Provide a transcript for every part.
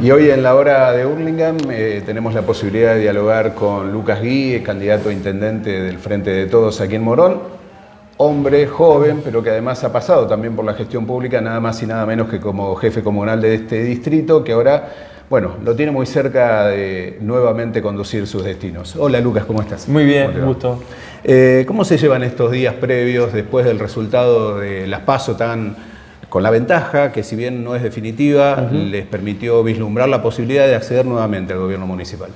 Y hoy en la hora de Hurlingham eh, tenemos la posibilidad de dialogar con Lucas Gui, candidato a intendente del Frente de Todos aquí en Morón, hombre joven, pero que además ha pasado también por la gestión pública, nada más y nada menos que como jefe comunal de este distrito, que ahora, bueno, lo tiene muy cerca de nuevamente conducir sus destinos. Hola Lucas, ¿cómo estás? Muy bien, gusto. Eh, ¿Cómo se llevan estos días previos después del resultado de las PASO tan con la ventaja que si bien no es definitiva, les permitió vislumbrar la posibilidad de acceder nuevamente al gobierno municipal?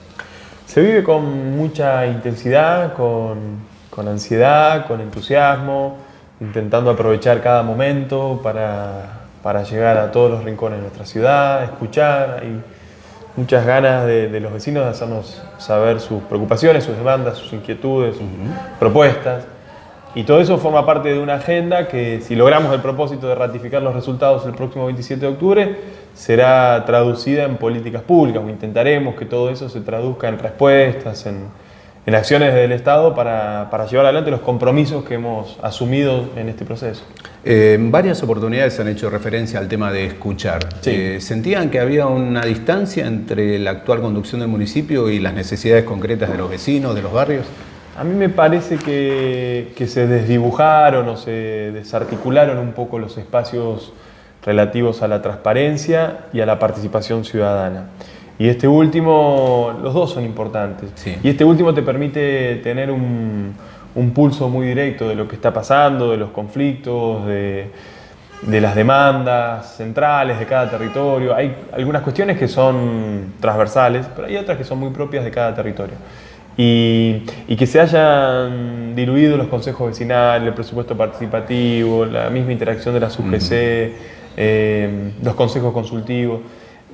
Se vive con mucha intensidad, con con ansiedad, con entusiasmo, intentando aprovechar cada momento para, llegar a todos los rincones de nuestra ciudad, escuchar. Hay muchas ganas de, los vecinos de hacernos saber sus preocupaciones, sus demandas, sus inquietudes, sus propuestas. Y todo eso forma parte de una agenda que si logramos el propósito de ratificar los resultados el próximo 27 de octubre, será traducida en políticas públicas intentaremos que todo eso se traduzca en respuestas, en, en acciones del Estado para, llevar adelante los compromisos que hemos asumido en este proceso. Eh, en varias oportunidades han hecho referencia al tema de escuchar. Eh, ¿Sentían que había una distancia entre la actual conducción del municipio y las necesidades concretas de los vecinos, de los barrios? A mí me parece que, que se desdibujaron o se desarticularon un poco los espacios relativos a la transparencia y a la participación ciudadana. Y este último, los dos son importantes. Y este último te permite tener un, pulso muy directo de lo que está pasando, de los conflictos, de, las demandas centrales de cada territorio. Hay algunas cuestiones que son transversales, pero hay otras que son muy propias de cada territorio. Y, que se hayan diluido los consejos vecinales, el presupuesto participativo, la misma interacción de la SUGC, eh, los consejos consultivos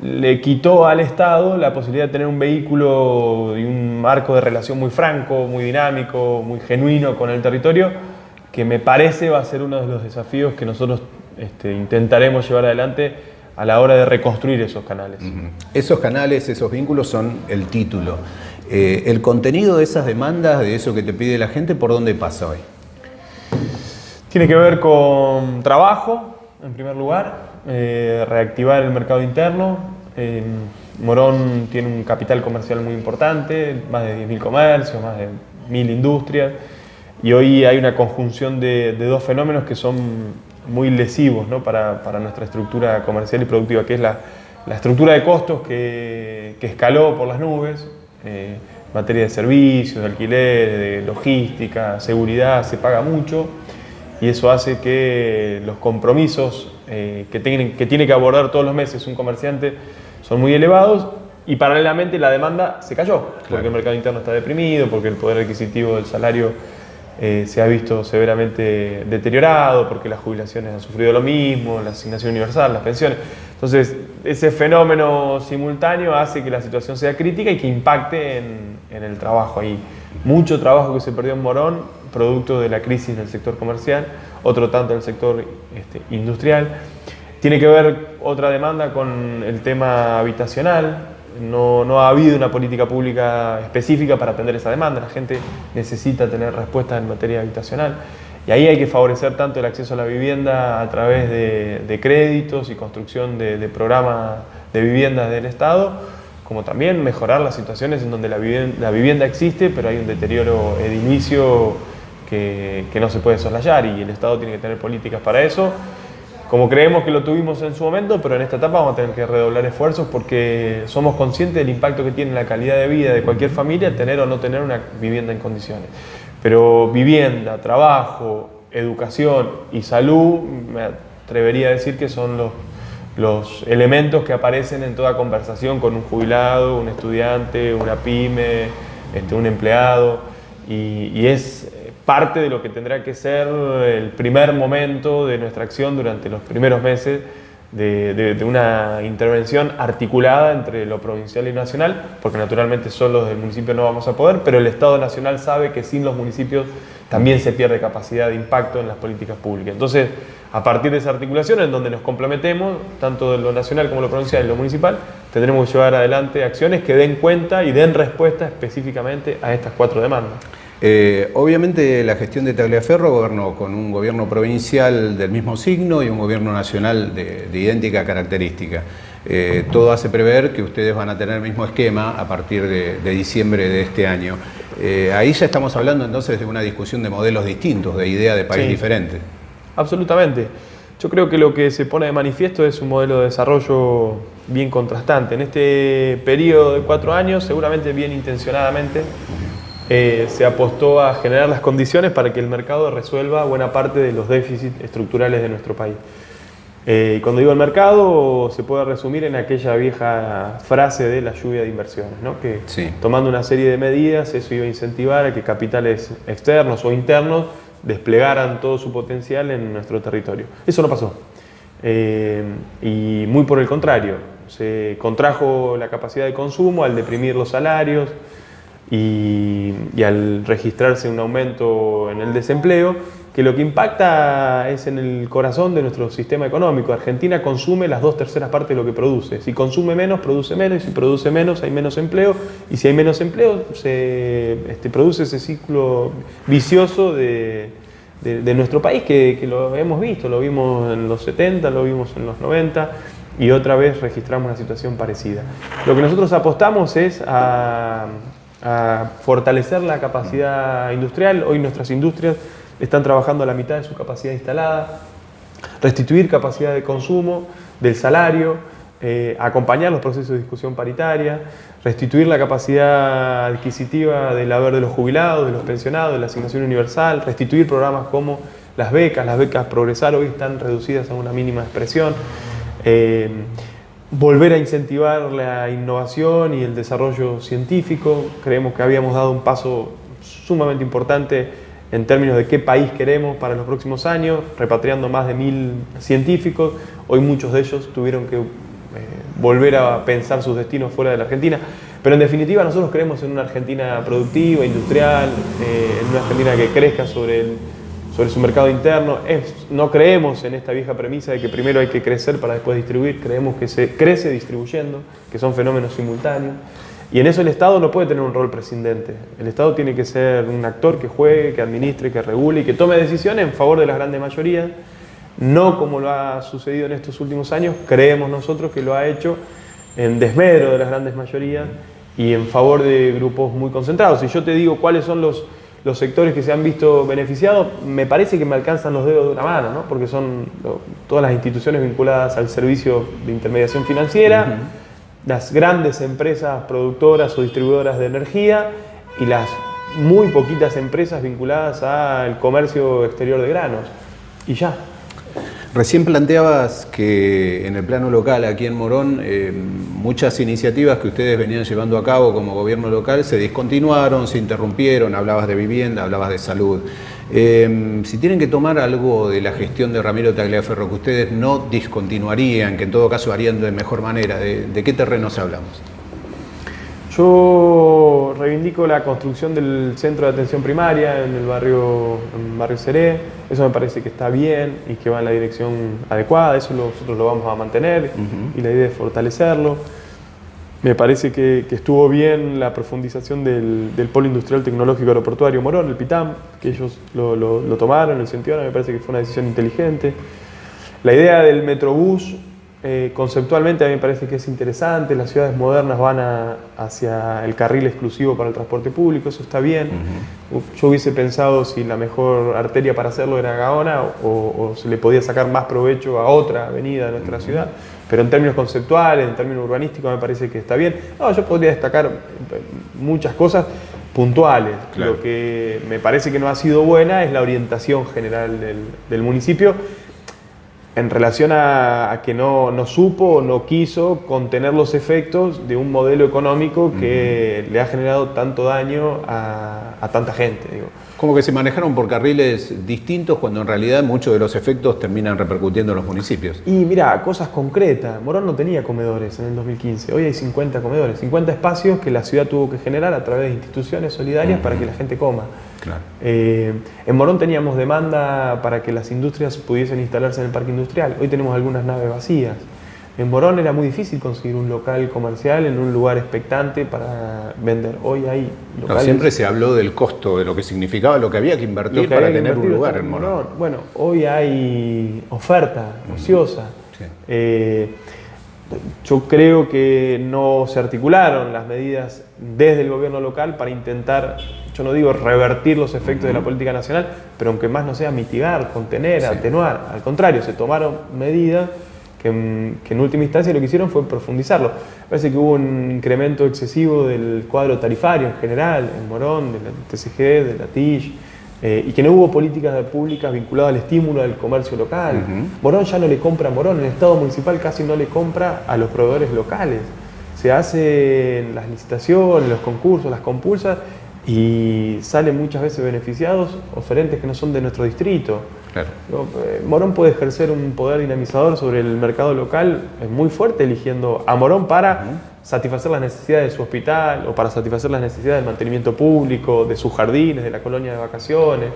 le quitó al Estado la posibilidad de tener un vehículo y un marco de relación muy franco, muy dinámico, muy genuino con el territorio, que me parece va a ser uno de los desafíos que nosotros este, intentaremos llevar adelante a la hora de reconstruir esos canales. Esos canales, esos vínculos son el título. Eh, el contenido de esas demandas, de eso que te pide la gente, ¿por dónde pasa hoy? Tiene que ver con trabajo, en primer lugar, eh, reactivar el mercado interno. Morón tiene un capital comercial muy importante, más de 10.000 comercios, más de 1.000 industrias, y hoy hay una conjunción de, dos fenómenos que son muy lesivos para, nuestra estructura comercial y productiva, que es la, estructura de costos que, escaló por las nubes, eh, materia de servicios, de alquiler, de logística, seguridad, se paga mucho, y eso hace que los compromisos eh, que, tiene, que tiene que abordar todos los meses un comerciante son muy elevados y paralelamente la demanda se cayó, porque el mercado interno está deprimido, porque el poder adquisitivo del salario eh, se ha visto severamente deteriorado, porque las jubilaciones han sufrido lo mismo, la asignación universal, las pensiones. Entonces, ese fenómeno simultáneo hace que la situación sea crítica y que impacte en, en el trabajo. Hay mucho trabajo que se perdió en Morón, producto de la crisis del sector comercial, otro tanto del sector este, industrial. Tiene que ver otra demanda con el tema habitacional. No, no, ha habido una política pública específica para atender esa demanda. La gente necesita tener respuestas en materia habitacional. Y ahí hay que favorecer tanto el acceso a la vivienda a través de, créditos y construcción de, programas de viviendas del Estado, como también mejorar las situaciones en donde la vivienda, existe, pero hay un deterioro edilicio que, no se puede soslayar y el Estado tiene que tener políticas para eso. Como creemos que lo tuvimos en su momento, pero en esta etapa vamos a tener que redoblar esfuerzos porque somos conscientes del impacto que tiene la calidad de vida de cualquier familia tener o no tener una vivienda en condiciones. Pero vivienda, trabajo, educación y salud, me atrevería a decir que son los, los elementos que aparecen en toda conversación con un jubilado, un estudiante, una pyme, este, un empleado. Y, y es parte de lo que tendrá que ser el primer momento de nuestra acción durante los primeros meses de, una intervención articulada entre lo provincial y nacional, porque naturalmente solo desde el municipio no vamos a poder, pero el Estado nacional sabe que sin los municipios también se pierde capacidad de impacto en las políticas públicas. Entonces, a partir de esa articulación, en donde nos complementemos, tanto de lo nacional como lo provincial y lo municipal, tendremos que llevar adelante acciones que den cuenta y den respuesta específicamente a estas cuatro demandas. Eh, obviamente la gestión de Tagliaferro gobernó con un gobierno provincial del mismo signo y un gobierno nacional de, idéntica característica. Eh, todo hace prever que ustedes van a tener el mismo esquema a partir de, diciembre de este año. Eh, ahí ya estamos hablando entonces de una discusión de modelos distintos, de idea de país diferente. Absolutamente. Yo creo que lo que se pone de manifiesto es un modelo de desarrollo bien contrastante. En este periodo de cuatro años, seguramente bien intencionadamente, eh, se apostó a generar las condiciones para que el mercado resuelva buena parte de los déficits estructurales de nuestro país. Eh, y cuando digo el mercado, se puede resumir en aquella vieja frase de la lluvia de inversiones, ¿no? que tomando una serie de medidas, eso iba a incentivar a que capitales externos o internos desplegaran todo su potencial en nuestro territorio. Eso no pasó. Eh, y muy por el contrario, se contrajo la capacidad de consumo al deprimir los salarios y, al registrarse un aumento en el desempleo que lo que impacta es en el corazón de nuestro sistema económico. Argentina consume las dos terceras partes de lo que produce. Si consume menos, produce menos, y si produce menos, hay menos empleo, y si hay menos empleo, se este, produce ese ciclo vicioso de, nuestro país que, lo hemos visto, lo vimos en los 70, lo vimos en los 90, y otra vez registramos una situación parecida. Lo que nosotros apostamos es a fortalecer la capacidad industrial. Hoy nuestras industrias están trabajando a la mitad de su capacidad instalada, restituir capacidad de consumo del salario, eh, acompañar los procesos de discusión paritaria, restituir la capacidad adquisitiva del haber de los jubilados, de los pensionados, de la asignación universal, restituir programas como las becas, las becas progresar hoy están reducidas a una mínima expresión, eh, volver a incentivar la innovación y el desarrollo científico, creemos que habíamos dado un paso sumamente importante en términos de qué país queremos para los próximos años, repatriando más de mil científicos. Hoy muchos de ellos tuvieron que eh, volver a pensar sus destinos fuera de la Argentina. Pero en definitiva nosotros creemos en una Argentina productiva, industrial, eh, en una Argentina que crezca sobre, sobre su mercado interno. no creemos en esta vieja premisa de que primero hay que crecer para después distribuir. Creemos que se crece distribuyendo, que son fenómenos simultáneos. Y en eso el Estado no puede tener un rol prescindente. El Estado tiene que ser un actor que juegue, que administre, que regule y que tome decisiones en favor de las grandes mayorías, no como lo ha sucedido en estos últimos años, creemos nosotros que lo ha hecho en desmedro de las grandes mayorías y en favor de grupos muy concentrados. Si yo te digo cuáles son los, los sectores que se han visto beneficiados, me parece que me alcanzan los dedos de una mano, ¿no? porque son todas las instituciones vinculadas al servicio de intermediación financiera las grandes empresas productoras o distribuidoras de energía y las muy poquitas empresas vinculadas al comercio exterior de granos. Y ya. Recién planteabas que en el plano local, aquí en Morón, eh, muchas iniciativas que ustedes venían llevando a cabo como gobierno local se discontinuaron, se interrumpieron, hablabas de vivienda, hablabas de salud. Em, si tienen que tomar algo de la gestión de Ramiro Tagliaferro que ustedes no discontinuarían, que en todo caso harían de mejor manera, ¿de, qué terrenos hablamos? Yo reivindico la construcción del centro de atención primaria en el barrio, en barrio Seré. Eso me parece que está bien y que va en la dirección adecuada. Eso nosotros lo vamos a mantener y la idea es fortalecerlo. Me parece que, estuvo bien la profundización del, Polo Industrial Tecnológico Aeroportuario Morón, el PITAM, que ellos lo, tomaron, el sentido, me parece que fue una decisión inteligente. La idea del Metrobús, eh, conceptualmente a mí me parece que es interesante, las ciudades modernas van hacia el carril exclusivo para el transporte público, eso está bien. Yo hubiese pensado si la mejor arteria para hacerlo era Gaona o, o se le podía sacar más provecho a otra avenida de nuestra ciudad pero en términos conceptuales, en términos urbanísticos, me parece que está bien. No, yo podría destacar muchas cosas puntuales. Lo que me parece que no ha sido buena es la orientación general del, municipio en relación a, que no, no, supo o no quiso contener los efectos de un modelo económico que le ha generado tanto daño a, a tanta gente. Digo. Como que se manejaron por carriles distintos cuando en realidad muchos de los efectos terminan repercutiendo en los municipios. Y mira, cosas concretas. Morón no tenía comedores en el 2015. Hoy hay 50 comedores, 50 espacios que la ciudad tuvo que generar a través de instituciones solidarias para que la gente coma. Claro. Eh, en Morón teníamos demanda para que las industrias pudiesen instalarse en el parque industrial. Hoy tenemos algunas naves vacías. En Morón era muy difícil conseguir un local comercial en un lugar expectante para vender. Hoy hay locales... siempre se habló del costo, de lo que significaba, lo que había que invertir para tener un lugar en Morón. Bueno, hoy hay oferta ociosa. Eh, yo creo que no se articularon las medidas desde el gobierno local para intentar, yo no digo revertir los efectos de la política nacional, pero aunque más no sea mitigar, contener, atenuar, al contrario, se tomaron medidas que, en última instancia lo que hicieron fue profundizarlo. Parece que hubo un incremento excesivo del cuadro tarifario en general, en Morón, de la TCG, de la TIJ, eh, y que no hubo políticas públicas vinculadas al estímulo del comercio local. Morón ya no le compra a Morón, el Estado municipal casi no le compra a los proveedores locales. Se hacen las licitaciones, los concursos, las compulsas y salen muchas veces beneficiados oferentes que no son de nuestro distrito. Eh, Morón puede ejercer un poder dinamizador sobre el mercado local es muy fuerte eligiendo a Morón para satisfacer las necesidades de su hospital o para satisfacer las necesidades del mantenimiento público, de sus jardines, de la colonia de vacaciones.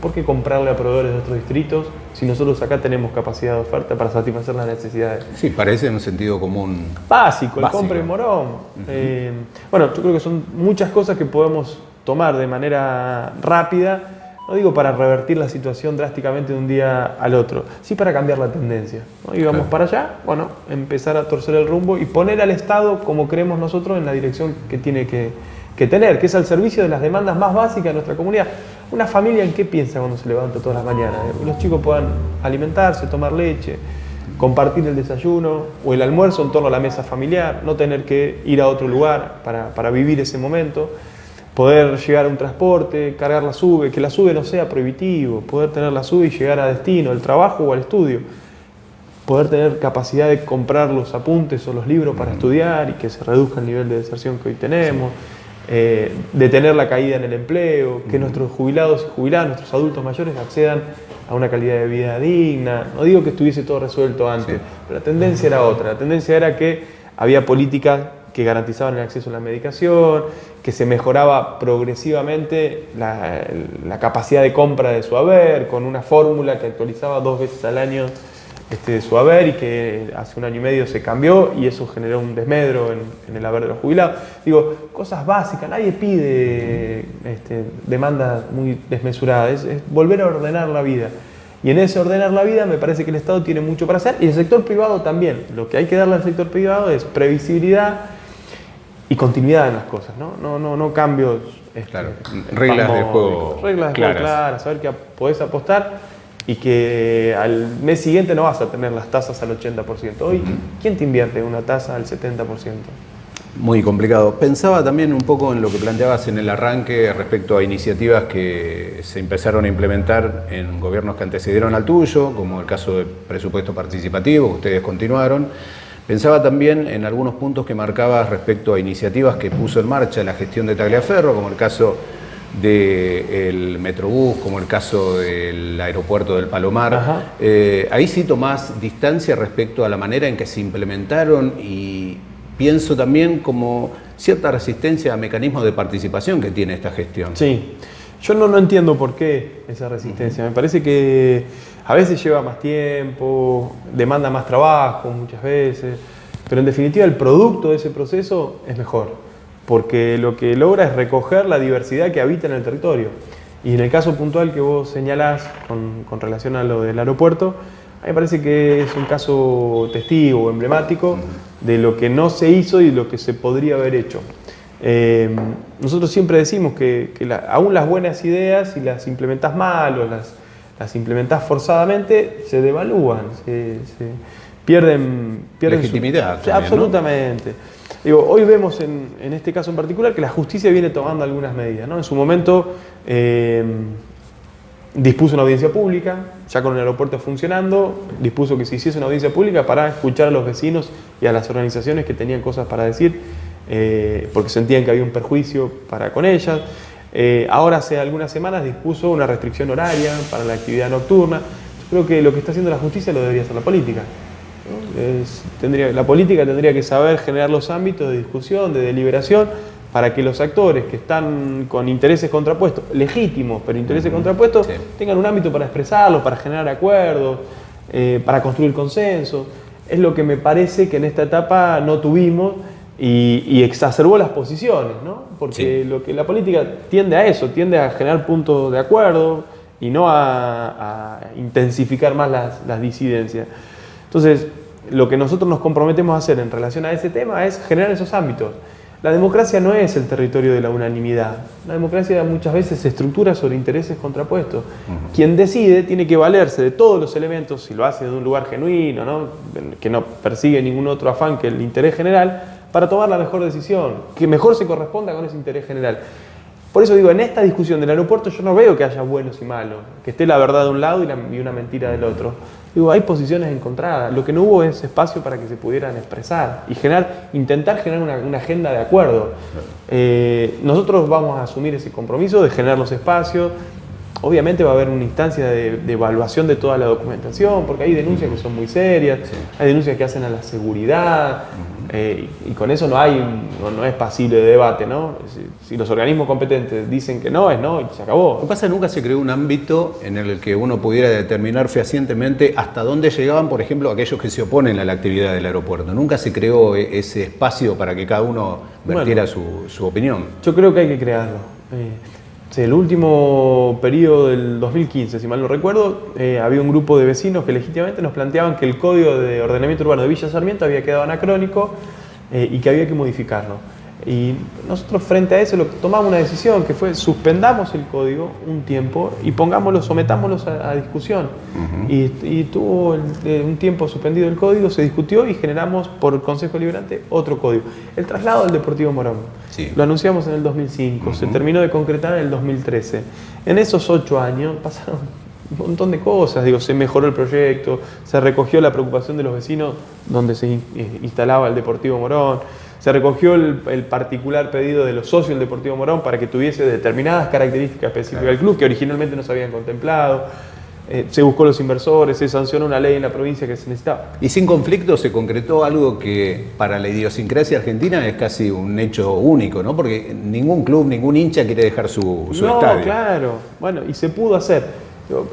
¿Por qué comprarle a proveedores de otros distritos si nosotros acá tenemos capacidad de oferta para satisfacer las necesidades? Sí, parece en un sentido común. Básico, el compre morón. Eh, bueno, yo creo que son muchas cosas que podemos tomar de manera rápida no digo para revertir la situación drásticamente de un día al otro, sí para cambiar la tendencia. Y vamos para allá, bueno, empezar a torcer el rumbo y poner al Estado, como creemos nosotros, en la dirección que tiene que, tener, que es al servicio de las demandas más básicas de nuestra comunidad. Una familia en qué piensa cuando se levanta todas las mañanas, que los chicos puedan alimentarse, tomar leche, compartir el desayuno o el almuerzo en torno a la mesa familiar, no tener que ir a otro lugar para, para vivir ese momento poder llegar a un transporte, cargar la SUBE, que la SUBE no sea prohibitivo, poder tener la SUBE y llegar a destino, al trabajo o al estudio, poder tener capacidad de comprar los apuntes o los libros para estudiar y que se reduzca el nivel de deserción que hoy tenemos, eh, detener la caída en el empleo, que nuestros jubilados y jubiladas, nuestros adultos mayores accedan a una calidad de vida digna. No digo que estuviese todo resuelto antes, pero la tendencia era otra, la tendencia era que había políticas que garantizaban el acceso a la medicación, que se mejoraba progresivamente la, capacidad de compra de su haber, con una fórmula que actualizaba dos veces al año este, su haber y que hace un año y medio se cambió y eso generó un desmedro en, el haber de los jubilados. Digo, cosas básicas, nadie pide este, demandas muy desmesuradas, es volver a ordenar la vida. Y en ese ordenar la vida me parece que el Estado tiene mucho para hacer y el sector privado también. Lo que hay que darle al sector privado es previsibilidad, y continuidad en las cosas, ¿no? No, no, no cambios. Este, claro, reglas de juego. Reglas de juego claras, saber que podés apostar y que al mes siguiente no vas a tener las tasas al 80%. Hoy, ¿quién te invierte una tasa al 70%? Muy complicado. Pensaba también un poco en lo que planteabas en el arranque respecto a iniciativas que se empezaron a implementar en gobiernos que antecedieron al tuyo, como el caso de presupuesto participativo, que ustedes continuaron. Pensaba también en algunos puntos que marcabas respecto a iniciativas que puso en marcha la gestión de Tagliaferro, como el caso del Metrobús, como el caso del aeropuerto del Palomar. Eh, ahí sí tomás distancia respecto a la manera en que se implementaron y pienso también como cierta resistencia a mecanismos de participación que tiene esta gestión. Sí, yo no, no entiendo por qué esa resistencia. Me parece que a veces lleva más tiempo, demanda más trabajo muchas veces, pero en definitiva el producto de ese proceso es mejor, porque lo que logra es recoger la diversidad que habita en el territorio. Y en el caso puntual que vos señalás con, relación a lo del aeropuerto, a mí me parece que es un caso testigo, emblemático, de lo que no se hizo y lo que se podría haber hecho. Eh, nosotros siempre decimos que, aún las buenas ideas, si las implementas mal o las las implementás forzadamente, se devalúan, se, pierden, pierden legitimidad. absolutamente. Digo, hoy vemos en, este caso en particular que la justicia viene tomando algunas medidas. ¿no? En su momento eh, dispuso una audiencia pública, ya con el aeropuerto funcionando, dispuso que se hiciese una audiencia pública para escuchar a los vecinos y a las organizaciones que tenían cosas para decir, eh, porque sentían que había un perjuicio para con ellas. Eh, ahora hace algunas semanas dispuso una restricción horaria para la actividad nocturna. Yo creo que lo que está haciendo la justicia lo debería hacer la política. tendría, la política tendría que saber generar los ámbitos de discusión, de deliberación, para que los actores que están con intereses contrapuestos, legítimos, pero intereses contrapuestos, tengan un ámbito para expresarlos, para generar acuerdos, eh, para construir consensos. Es lo que me parece que en esta etapa no tuvimos y, exacerbó las posiciones, ¿no? Porque lo que la política tiende a eso, tiende a generar puntos de acuerdo y no a, intensificar más las, disidencias. Entonces, lo que nosotros nos comprometemos a hacer en relación a ese tema es generar esos ámbitos. La democracia no es el territorio de la unanimidad. La democracia muchas veces se estructura sobre intereses contrapuestos. Quien decide tiene que valerse de todos los elementos, si lo hace de un lugar genuino, ¿no? que no persigue ningún otro afán que el interés general, para tomar la mejor decisión, que mejor se corresponda con ese interés general. Por eso digo, en esta discusión del aeropuerto yo no veo que haya buenos y malos, que esté la verdad de un lado y, una mentira del otro. Digo, hay posiciones encontradas. Lo que no hubo es espacio para que se pudieran expresar y generar, intentar generar una, agenda de acuerdo. Eh, nosotros vamos a asumir ese compromiso de generar los espacios. Obviamente va a haber una instancia de, evaluación de toda la documentación, porque hay denuncias que son muy serias, hay denuncias que hacen a la seguridad. Eh, y con eso no hay, no, es pasible de debate, ¿no? Si, los organismos competentes dicen que no, es no y se acabó. Lo que pasa es que nunca se creó un ámbito en el que uno pudiera determinar fehacientemente hasta dónde llegaban, por ejemplo, aquellos que se oponen a la actividad del aeropuerto. Nunca se creó e, ese espacio para que cada uno vertiera su, opinión. Yo creo que hay que crearlo. Eh, el último periodo del 2015, si mal no recuerdo, eh, había un grupo de vecinos que legítimamente nos planteaban que el código de ordenamiento urbano de Villa Sarmiento había quedado anacrónico eh, y que había que modificarlo. Y nosotros frente a eso lo, tomamos una decisión que fue suspendamos el código un tiempo y pongámoslo, sometámoslo a, discusión. y, tuvo eh, un tiempo suspendido el código, se discutió y generamos por el Consejo Liberante otro código. El traslado del Deportivo Morón. Lo anunciamos en el 2005, se terminó de concretar en el 2013. En esos ocho años pasaron un montón de cosas, digo, se mejoró el proyecto, se recogió la preocupación de los vecinos donde se eh, instalaba el Deportivo Morón, se recogió el, particular pedido de los socios del Deportivo Morón para que tuviese determinadas características específicas del club que originalmente no se habían contemplado. Eh, se buscó los inversores, se sancionó una ley en la provincia que se necesitaba. Y sin conflicto se concretó algo que para la idiosincrasia argentina es casi un hecho único, ¿no? Porque ningún club, ningún hincha quiere dejar su, su no, claro. Bueno, y se pudo hacer.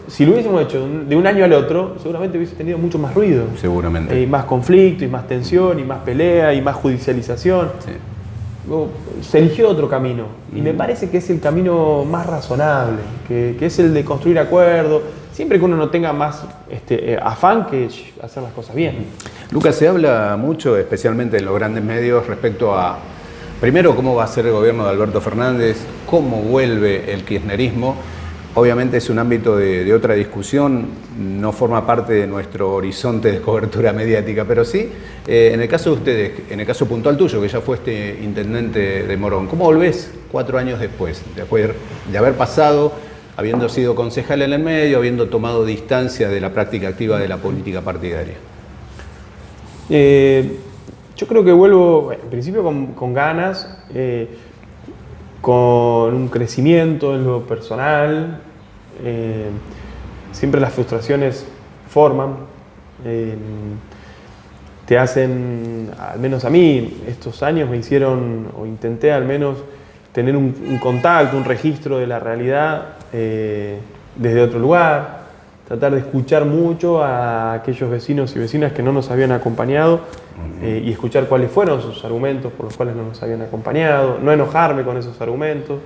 Si lo hubiésemos hecho de un año al otro, seguramente hubiese tenido mucho más ruido. Seguramente. Y más conflicto, y más tensión, y más pelea, y más judicialización. Se eligió otro camino. Y me mm. parece que es el camino más razonable, que, es el de construir acuerdos, siempre que uno no tenga más este, eh, afán que hacer las cosas bien. Lucas, se habla mucho, especialmente en los grandes medios, respecto a, primero, cómo va a ser el gobierno de Alberto Fernández, cómo vuelve el kirchnerismo Obviamente es un ámbito de, otra discusión, no forma parte de nuestro horizonte de cobertura mediática, pero sí, eh, en el caso de ustedes, en el caso puntual tuyo, que ya fuiste intendente de Morón, ¿cómo volvés cuatro años después, después de haber pasado, habiendo sido concejal en el medio, habiendo tomado distancia de la práctica activa de la política partidaria? Eh, yo creo que vuelvo, en principio con, ganas, eh, con un crecimiento en lo personal, eh, siempre las frustraciones forman, eh, te hacen, al menos a mí, estos años me hicieron, o intenté al menos tener un, contacto, un registro de la realidad eh, desde otro lugar, tratar de escuchar mucho a aquellos vecinos y vecinas que no nos habían acompañado y escuchar cuáles fueron sus argumentos por los cuales no nos habían acompañado, no enojarme con esos argumentos,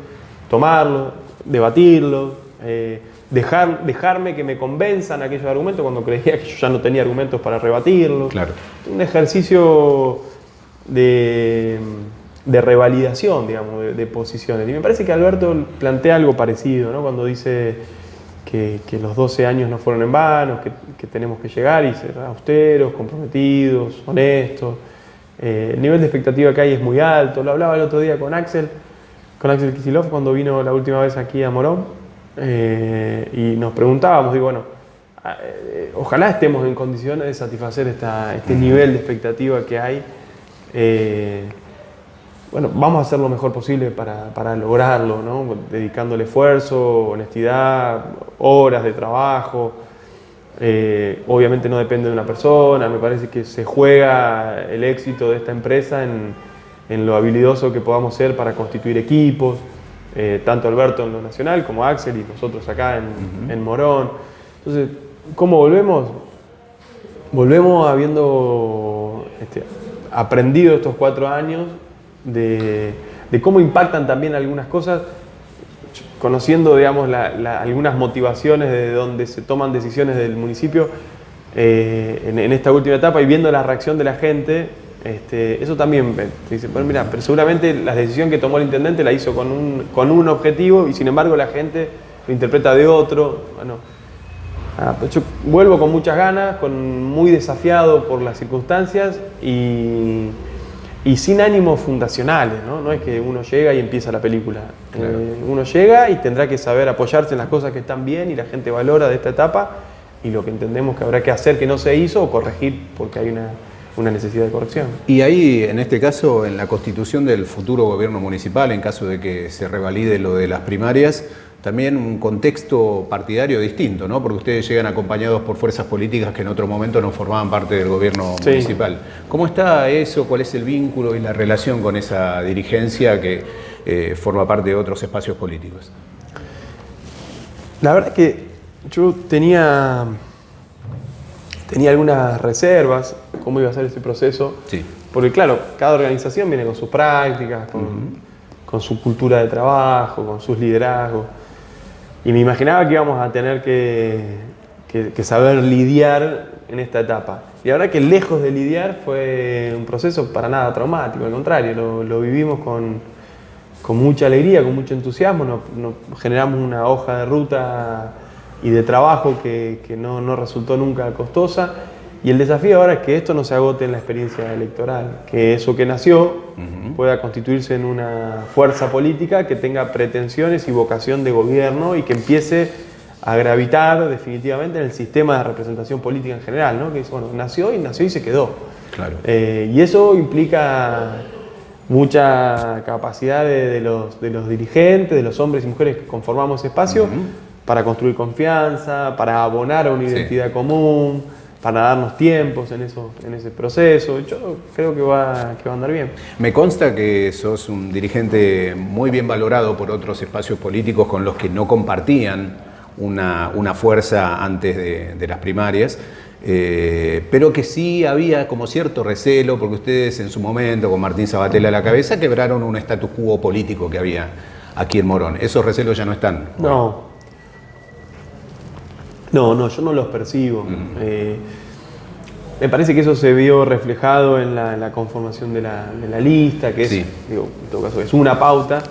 tomarlos, debatirlos, eh, dejar, dejarme que me convenzan aquellos argumentos cuando creía que yo ya no tenía argumentos para rebatirlos. Claro. Un ejercicio de, revalidación, digamos, de, posiciones. Y me parece que Alberto plantea algo parecido, ¿no? cuando dice que, los 12 años no fueron en vano, que, tenemos que llegar y ser austeros, comprometidos, honestos. Eh, el nivel de expectativa que hay es muy alto. Lo hablaba el otro día con Axel, con Axel Kisilov cuando vino la última vez aquí a Morón eh, y nos preguntábamos, digo, bueno, eh, ojalá estemos en condiciones de satisfacer este nivel de expectativa que hay. Eh, bueno, vamos a hacer lo mejor posible para, lograrlo, ¿no? dedicándole esfuerzo, honestidad, horas de trabajo. obviamente no depende de una persona, me parece que se juega el éxito de esta empresa en, en lo habilidoso que podamos ser para constituir equipos. Eh, tanto Alberto en lo nacional como Axel y nosotros acá en, Morón. Entonces, ¿cómo volvemos? Volvemos habiendo este, aprendido estos cuatro años de, cómo impactan también algunas cosas, conociendo digamos, algunas motivaciones de donde se toman decisiones del municipio, eh, en, esta última etapa y viendo la reacción de la gente, este, eso también dice, bueno, mira, pero seguramente la decisión que tomó el intendente la hizo con un, con un objetivo y sin embargo la gente lo interpreta de otro. Bueno, ah, yo vuelvo con muchas ganas, con, muy desafiado por las circunstancias y, y sin ánimos fundacionales, ¿no? No es que uno llega y empieza la película. Eh, uno llega y tendrá que saber apoyarse en las cosas que están bien y la gente valora de esta etapa y lo que entendemos que habrá que hacer que no se hizo o corregir porque hay una, una necesidad de corrección. Y ahí, en este caso, en la constitución del futuro gobierno municipal, en caso de que se revalide lo de las primarias, también un contexto partidario distinto, ¿no? Porque ustedes llegan acompañados por fuerzas políticas que en otro momento no formaban parte del gobierno municipal. ¿Cómo está eso? ¿Cuál es el vínculo y la relación con esa dirigencia que eh, forma parte de otros espacios políticos? La verdad que yo tenía, tenía algunas reservas, cómo iba a ser este proceso. Sí. Porque claro, cada organización viene con sus prácticas, con, con su cultura de trabajo, con sus liderazgos. Y me imaginaba que íbamos a tener que, saber lidiar en esta etapa. Y la verdad que lejos de lidiar fue un proceso para nada traumático, al contrario, lo, vivimos con, mucha alegría, con mucho entusiasmo, nos, generamos una hoja de ruta y de trabajo que, no, no, resultó nunca costosa. Y el desafío ahora es que esto no se agote en la experiencia electoral, que eso que nació pueda constituirse en una fuerza política que tenga pretensiones y vocación de gobierno y que empiece a gravitar definitivamente en el sistema de representación política en general, ¿no? que bueno, nació y nació y se quedó. Claro. Eh, y eso implica mucha capacidad de, los, de, los, dirigentes, de los hombres y mujeres que conformamos ese espacio, para construir confianza, para abonar a una identidad común, para darnos tiempos en, eso, en ese proceso. Yo creo que va, que va a andar bien. Me consta que sos un dirigente muy bien valorado por otros espacios políticos con los que no compartían una, una fuerza antes de, las primarias. Eh, pero que sí había como cierto recelo, porque ustedes en su momento, con Martín Sabatella a la cabeza, quebraron un status quo político que había aquí en Morón. ¿Esos recelos ya no están? No, no, no, yo no los percibo. Eh, me parece que eso se vio reflejado en la, conformación de la, lista, que es, digo, en todo caso, es una pauta,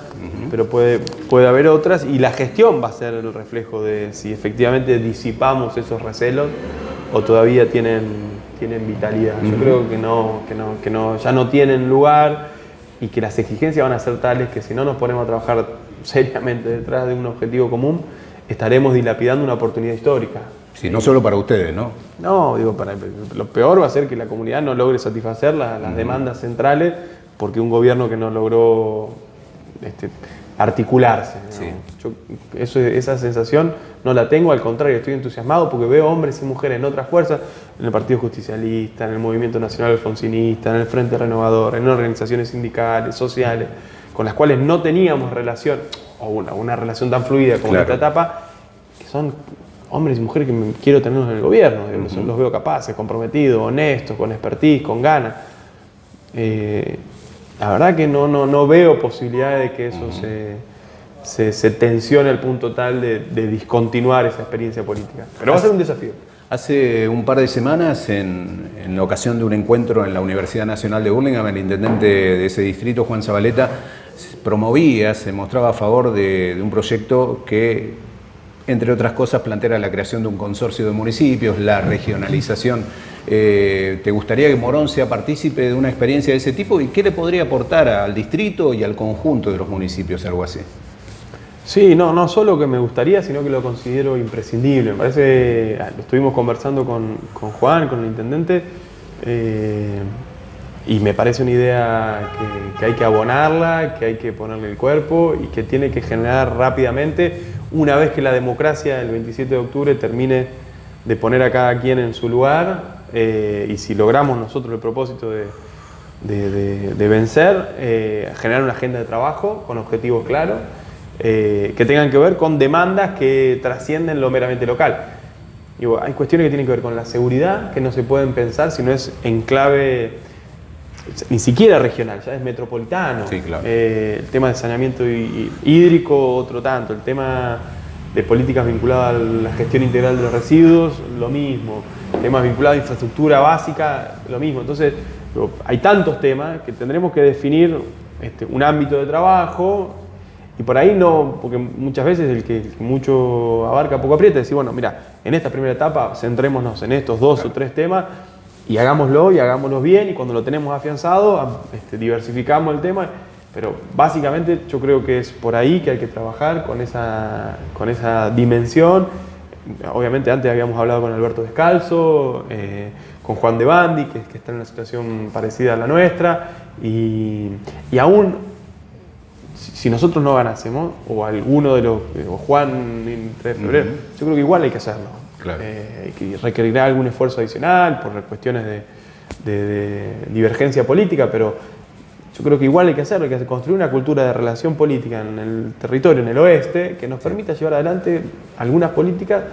pero puede, puede haber otras, y la gestión va a ser el reflejo de si efectivamente disipamos esos recelos o todavía tienen, tienen vitalidad. Yo creo que, no, que, no, que no, ya no tienen lugar y que las exigencias van a ser tales que si no nos ponemos a trabajar seriamente detrás de un objetivo común, estaremos dilapidando una oportunidad histórica. Sí, no solo para ustedes, ¿no? No, digo, para, lo peor va a ser que la comunidad no logre satisfacer las demandas centrales porque un gobierno que no logró este, articularse. Yo esa sensación no la tengo, al contrario, estoy entusiasmado porque veo hombres y mujeres en otras fuerzas, en el Partido Justicialista, en el Movimiento Nacional Alfonsinista, en el Frente Renovador, en organizaciones sindicales, sociales, con las cuales no teníamos relación o una, una relación tan fluida como esta etapa, que son hombres y mujeres que quiero tener en el gobierno, los veo capaces, comprometidos, honestos, con expertise, con ganas. Eh, la verdad que no, no, no veo posibilidad de que eso se, se, tensione al punto tal de, de, discontinuar esa experiencia política. Pero va a ser un desafío. Hace un par de semanas, en, en ocasión de un encuentro en la Universidad Nacional de Burlingame, el intendente de ese distrito, Juan Zabaleta, promovía, se mostraba a favor de, un proyecto que, entre otras cosas, plantea la creación de un consorcio de municipios, la regionalización. Eh, ¿Te gustaría que Morón sea partícipe de una experiencia de ese tipo? ¿Y qué le podría aportar al distrito y al conjunto de los municipios algo así? Sí, no, no solo que me gustaría, sino que lo considero imprescindible. Me parece, ah, lo estuvimos conversando con, Juan, con el intendente, eh, y me parece una idea que, hay que abonarla, que hay que ponerle el cuerpo y que tiene que generar rápidamente, una vez que la democracia el 27 de octubre termine de poner a cada quien en su lugar eh, y si logramos nosotros el propósito de, vencer, eh, generar una agenda de trabajo con objetivos claros eh, que tengan que ver con demandas que trascienden lo meramente local. hay cuestiones que tienen que ver con la seguridad, que no se pueden pensar si no es en clave ni siquiera regional, ya es metropolitano. Eh, el tema de saneamiento hídrico, otro tanto. El tema de políticas vinculadas a la gestión integral de los residuos, lo mismo. temas vinculados a infraestructura básica, lo mismo. Entonces, hay tantos temas que tendremos que definir este, un ámbito de trabajo y por ahí no, porque muchas veces el que mucho abarca poco aprieta, decir, bueno, mira, en esta primera etapa centrémonos en estos dos o tres temas y hagámoslo y hagámoslo bien y cuando lo tenemos afianzado este, diversificamos el tema, pero básicamente yo creo que es por ahí que hay que trabajar con esa, con esa dimensión. Obviamente antes habíamos hablado con Alberto Descalzo, eh, con Juan de Bandi, que, que, está en una situación parecida a la nuestra, y, y aún si nosotros no ganásemos, o alguno de los, o Juan en 3 de febrero, yo creo que igual hay que hacerlo. Eh, que requerirá algún esfuerzo adicional por cuestiones de, divergencia política, pero yo creo que igual hay que hacerlo, hay que construir una cultura de relación política en el territorio, en el oeste, que nos permita llevar adelante algunas políticas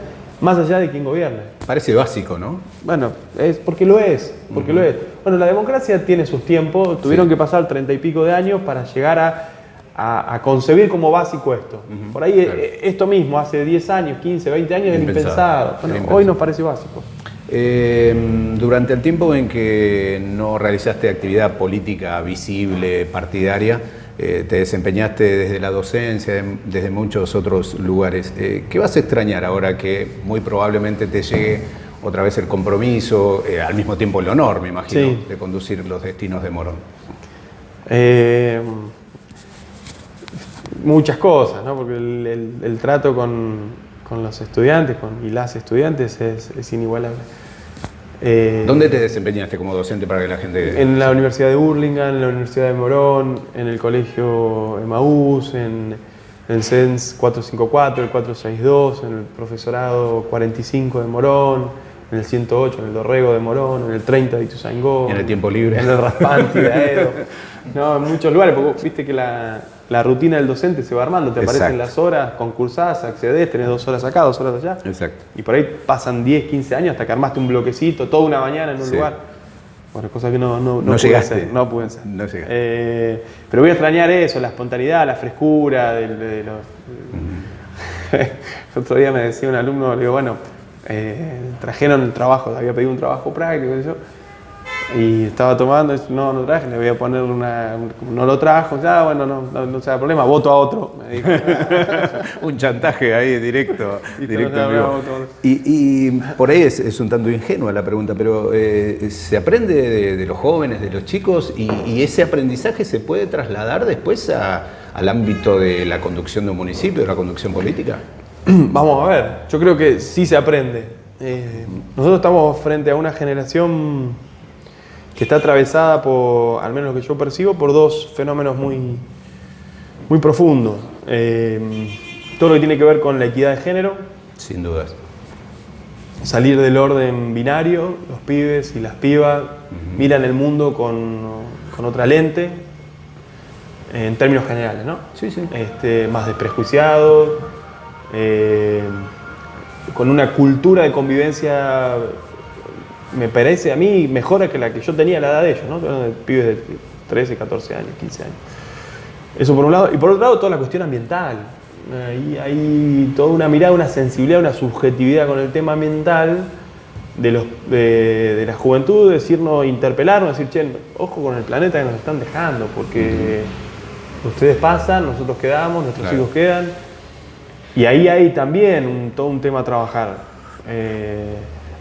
más allá de quien gobierne. Parece básico, ¿no? Bueno, es porque lo es, porque lo es. Bueno, la democracia tiene sus tiempos, tuvieron que pasar treinta y pico de años para llegar a a, concebir como básico esto. Por ahí eh, esto mismo, hace 10 años, 15, 20 años, era impensado. hoy nos parece básico. Em, durante el tiempo en que no realizaste actividad política visible, partidaria, eh, te desempeñaste desde la docencia, desde muchos otros lugares. Eh, ¿Qué vas a extrañar ahora que muy probablemente te llegue otra vez el compromiso, al mismo tiempo el honor, me imagino, de conducir los destinos de Morón? Muchas cosas, ¿no? porque el, trato con, los estudiantes con, y las estudiantes es, inigualable. Eh, ¿Dónde te desempeñaste como docente para que la gente...? En la Universidad de Burlingame, en la Universidad de Morón, en el Colegio Emaús, en, el CENS 454, el 462, en el Profesorado 45 de Morón, en el 108, en el Dorrego de Morón, en el 30 de Ituzaingó. En el tiempo libre. En el Raspanti de Aedo. No, en muchos lugares, porque viste que la, la rutina del docente se va armando, te aparecen las horas concursadas, accedes, tenés dos horas acá, dos horas allá. Exacto. Y por ahí pasan 10, 15 años hasta que armaste un bloquecito, toda una mañana en un lugar. Bueno, cosas que no, no, no, pude hacer. No pude hacer. No eh, pero voy a extrañar eso, la espontaneidad, la frescura de, los... el otro día me decía un alumno, le digo, bueno, eh, trajeron el trabajo, había pedido un trabajo práctico, y yo, y estaba tomando, no, no traje, le voy a poner una, no lo trajo, ya, bueno, no, no, no sea problema, voto a otro, me dijo. un chantaje ahí directo, directo y, y, por ahí es, un tanto ingenua la pregunta, pero eh, ¿se aprende de, los jóvenes, de los chicos, y, ese aprendizaje se puede trasladar después al ámbito de la conducción de un municipio, de la conducción política? Vamos a ver, yo creo que sí se aprende. Eh, nosotros estamos frente a una generación que está atravesada por, al menos lo que yo percibo, por dos fenómenos muy, muy profundos. Eh, todo lo que tiene que ver con la equidad de género. Sin dudas. Salir del orden binario, los pibes y las pibas miran el mundo con, con, otra lente, en términos generales, ¿no? Sí, sí. Este, más desprejuiciados, eh, con una cultura de convivencia me parece a mí mejor que la que yo tenía a la edad de ellos, ¿no? Pibes de 13, 14 años, 15 años. Eso por un lado. Y por otro lado, toda la cuestión ambiental. Ahí hay toda una mirada, una sensibilidad, una subjetividad con el tema ambiental de, los, de, la juventud, decirnos, interpelarnos, decir, che, ojo con el planeta que nos están dejando, porque ustedes pasan, nosotros quedamos, nuestros hijos quedan. Y ahí hay también todo un tema a trabajar. Eh,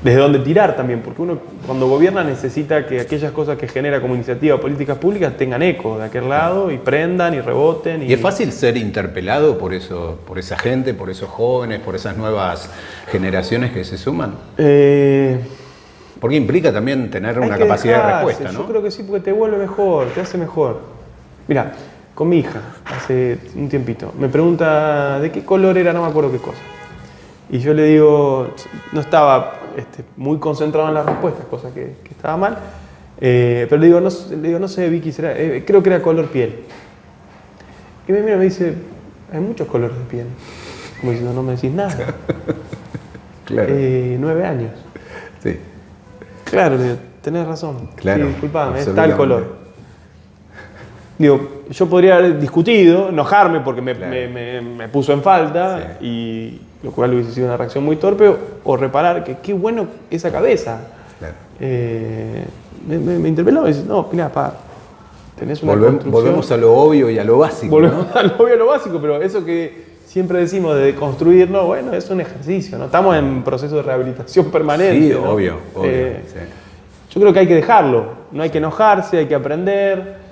desde dónde tirar también, porque uno cuando gobierna necesita que aquellas cosas que genera como iniciativa políticas públicas tengan eco de aquel lado y prendan y reboten. Y, es fácil ser interpelado por, eso, por esa gente, por esos jóvenes, por esas nuevas generaciones que se suman. Eh, porque implica también tener una capacidad de respuesta, ¿no? Yo creo que sí, porque te vuelve mejor, te hace mejor. Mira, con mi hija, hace un tiempito, me pregunta de qué color era, no me acuerdo qué cosa. Y yo le digo, no estaba este, muy concentrado en las respuestas, cosa que, estaba mal. Eh, pero le digo, no, le digo, no sé, Vicky, eh, creo que era color piel. Y me mira y me dice, hay muchos colores de piel. Como diciendo, no me decís nada. claro. Eh, nueve años. Sí. Claro, le digo, tenés razón. Claro. Sí, disculpame, es tal color. Digo, yo podría haber discutido, enojarme porque me, me, me puso en falta y lo cual hubiese sido una reacción muy torpe, o reparar que qué bueno esa cabeza. Eh, me, me, interpeló y dice, no, mira, pa, tenés una Volvemos a lo obvio y a lo básico. Volvemos a lo obvio y a lo básico, pero eso que siempre decimos de construirlo, bueno, es un ejercicio, ¿no? Estamos en proceso de rehabilitación permanente. Sí, obvio, obvio. Eh, yo creo que hay que dejarlo, no hay que enojarse, hay que aprender,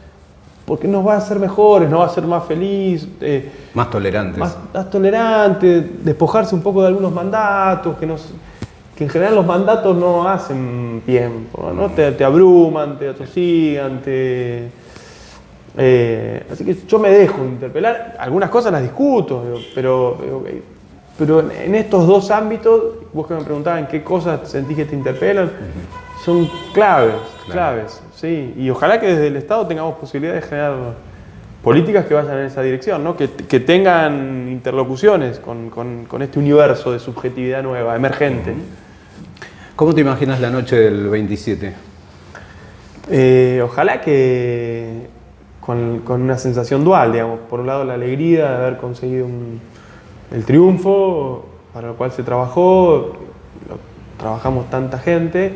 porque nos va a hacer mejores, nos va a hacer más feliz. Eh, más tolerantes. Más, más tolerantes, despojarse un poco de algunos mandatos, que, nos, que en general los mandatos no hacen bien, ¿no? Te, te abruman, te atosigan, te eh, así que yo me dejo interpelar, algunas cosas las discuto, pero, pero en estos dos ámbitos, vos que me preguntaban qué cosas sentís que te interpelan, son claves, claves, sí. Y ojalá que desde el Estado tengamos posibilidad de generar políticas que vayan en esa dirección, ¿no? que, que tengan interlocuciones con, con, con, este universo de subjetividad nueva, emergente. ¿Cómo te imaginas la noche del 27? Eh, ojalá que con, con, una sensación dual, digamos. Por un lado la alegría de haber conseguido el triunfo para lo cual se trabajó, trabajamos tanta gente,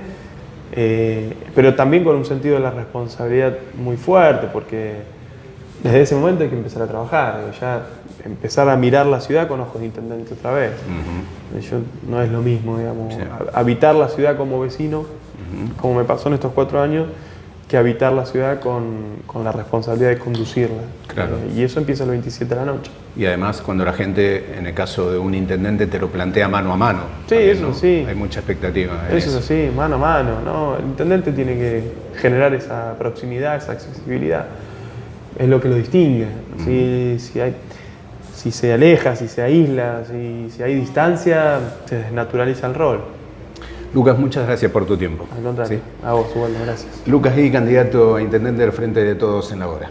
eh, pero también con un sentido de la responsabilidad muy fuerte, porque desde ese momento hay que empezar a trabajar, ya empezar a mirar la ciudad con ojos de intendente otra vez. no es lo mismo, digamos, habitar la ciudad como vecino, como me pasó en estos cuatro años, que habitar la ciudad con, con la responsabilidad de conducirla. Claro. Eh, y eso empieza el 27 de la noche. Y además cuando la gente, en el caso de un intendente, te lo plantea mano a mano. Sí, eso sí. Hay mucha expectativa. eso, es así, mano a mano. ¿no? El intendente tiene que generar esa proximidad, esa accesibilidad. Es lo que lo distingue. si, si, hay, si se aleja, si se aísla, si, si hay distancia, se desnaturaliza el rol. Lucas, muchas gracias por tu tiempo. Al contrario, a vos, igual, gracias. Lucas y candidato a intendente del Frente de Todos en la Hora.